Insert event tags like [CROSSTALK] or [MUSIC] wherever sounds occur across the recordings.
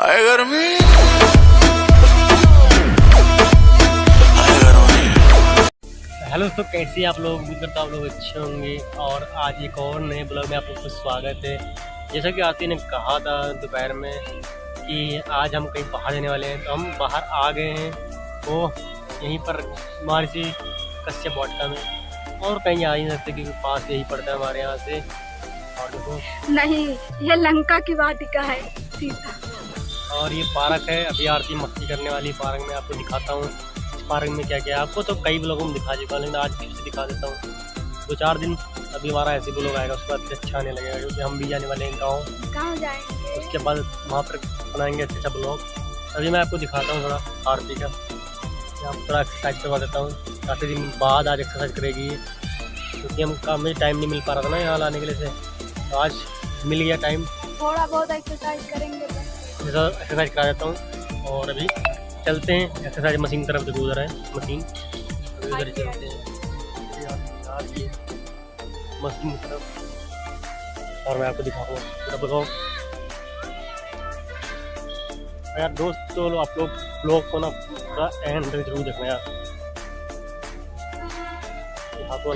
हाय गर्मी। हेलो दोस्तों कैसे हैं आप लोग? उम्मीद करता हूँ आप लोग अच्छे होंगे। और आज एक और नए ब्लॉग में आप लोग को स्वागत है। जैसा कि आरती ने कहा था दोपहर में कि आज हम कहीं बाहर जाने वाले हैं। तो हम बाहर आ गए हैं। वो यहीं पर महर्षि कश्यप वाटिका में। और कहीं आ ही नहीं सकते क्योंकि पास यही पड़ता है हमारे यहाँ से। और देखो। नहीं यह लंका की वाटिका है सीता और ये पार्क है अभी आरती मस्ती करने वाली पार्क में आपको दिखाता हूँ। इस पार्क में क्या क्या है आपको तो कई ब्लॉगों में दिखा चुका लेकिन आज फिर से दिखा देता हूँ। दो चार दिन अभी हमारा ऐसे ब्लॉग आएगा उसके बाद अच्छा आने लगेगा क्योंकि हम भी जाने वाले हैं गाँव। उसके बाद वहाँ पर बनाएँगे अच्छा अच्छा ब्लॉग। अभी मैं आपको दिखाता हूँ थोड़ा आरती का। मैं आपको थोड़ा एक्सरसाइज करवा देता हूँ। काफ़ी दिन बाद आज एक्सरसाइज करेगी क्योंकि हम काम में टाइम नहीं मिल पा रहा था ना यहाँ लाने के लिए से। तो आज मिल गया टाइम थोड़ा बहुत एक्सरसाइज करेंगे जैसा एक्सरसाइज करा देता हूँ। और अभी चलते हैं। एक्सरसाइज मशीन की तरफ़ देखो उधर है। मशीन अभी उधर चलते हैं। मशीन तरफ़। और मैं आपको दिखाऊँगा। बताओ यार दोस्त तो लो, आप लोग ब्लॉग को ना पूरा एंड ज़रूर देखना यार। ये हाथ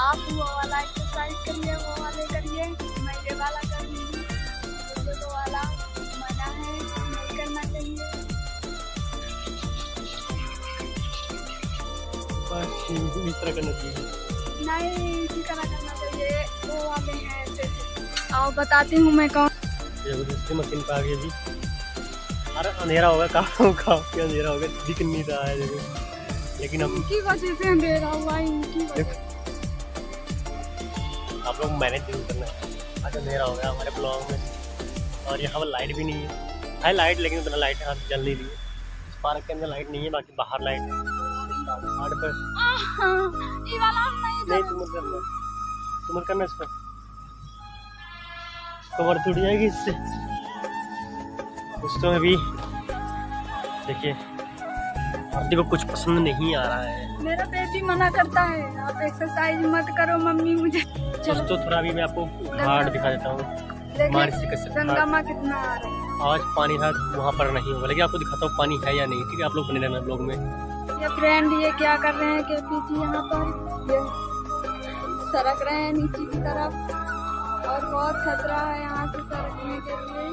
आप वो वाला एक्सरसाइज करिए वो वाले करिए मैं ये वाला कर लूँगी मुझे वो वाला मना है नहीं करना चाहिए। बस इस तरह करना चाहिए। नहीं इसी तरह करना चाहिए। वो वाले हैं ऐसे। आओ बताती हूँ मैं कौन। दूसरी मशीन पे आ गई अभी। अरे अंधेरा होगा काफ़ी काफ़ी अंधेरा होगा दिख नहीं रहा है देखो। लेकिन हम इनकी वजह से अंधेरा हुआ इनकी वजह आप लोग मैनेज ज़रूर करना। है आज अंधेरा हो गया हमारे ब्लॉग में। और यहाँ पर लाइट भी नहीं है। है लाइट लेकिन उतना लाइट यहाँ जल नहीं रही है। इस पार्क के अंदर लाइट नहीं है बाकी बाहर लाइट है। पर नहीं तुम करना। तुम करना इस पर कवर टूट जाएगी इससे। दोस्तों अभी देखिए। आरती को कुछ पसंद नहीं आ रहा है। मेरा बेबी मना करता है। आप एक्सरसाइज मत करो मम्मी मुझे। चलो। दोस्तों थोड़ा अभी मैं आपको घाट दिखा देता हूँ। गंगा माँ कितना आ रही है। आज पानी था वहाँ पर नहीं होगा लेकिन आपको दिखाता हूँ पानी है या नहीं ठीक है? आप लोग बने रहना ब्लॉग में। ये फ्रेंड ये क्या कर रहे हैं? के पीछे यहाँ पर। ये सरक रहे हैं नीचे की तरफ़। और बहुत खतरा है यहाँ से सरकने के लिए।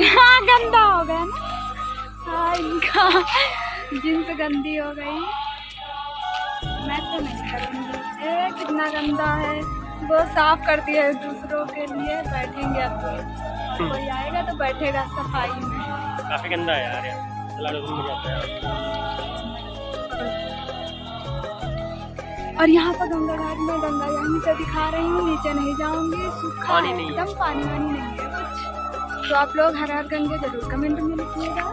हाँ गंदा हो गया ना। हाँ इनका जींस गंदी हो गई। मैं तो नहीं करूँगी कितना गंदा है। वो साफ़ करती है दूसरों के लिए। बैठेंगे अब तो। कोई आएगा तो बैठेगा सफ़ाई में। काफ़ी गंदा है यार। है। और यहाँ पर गंगा घाट में गंगा यहीं से दिखा रही हूँ नीचे नहीं जाऊँगी। सूखा नहीं है। एकदम पानी वानी नहीं है कुछ। तो आप लोग हर हर गंगे ज़रूर कमेंट में लिखिएगा।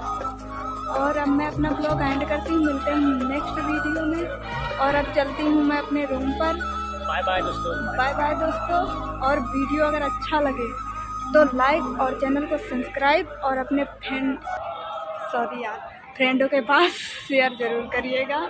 और अब मैं अपना ब्लॉग एंड करती हूँ मिलते हैं नेक्स्ट वीडियो में। और अब चलती हूँ मैं अपने रूम पर। बाय बाय दोस्तों। बाय बाय दोस्तों। और वीडियो अगर अच्छा लगे तो लाइक और चैनल को सब्सक्राइब और अपने फ्रेंड सॉरी यार फ्रेंडों के पास [LAUGHS] शेयर ज़रूर करिएगा।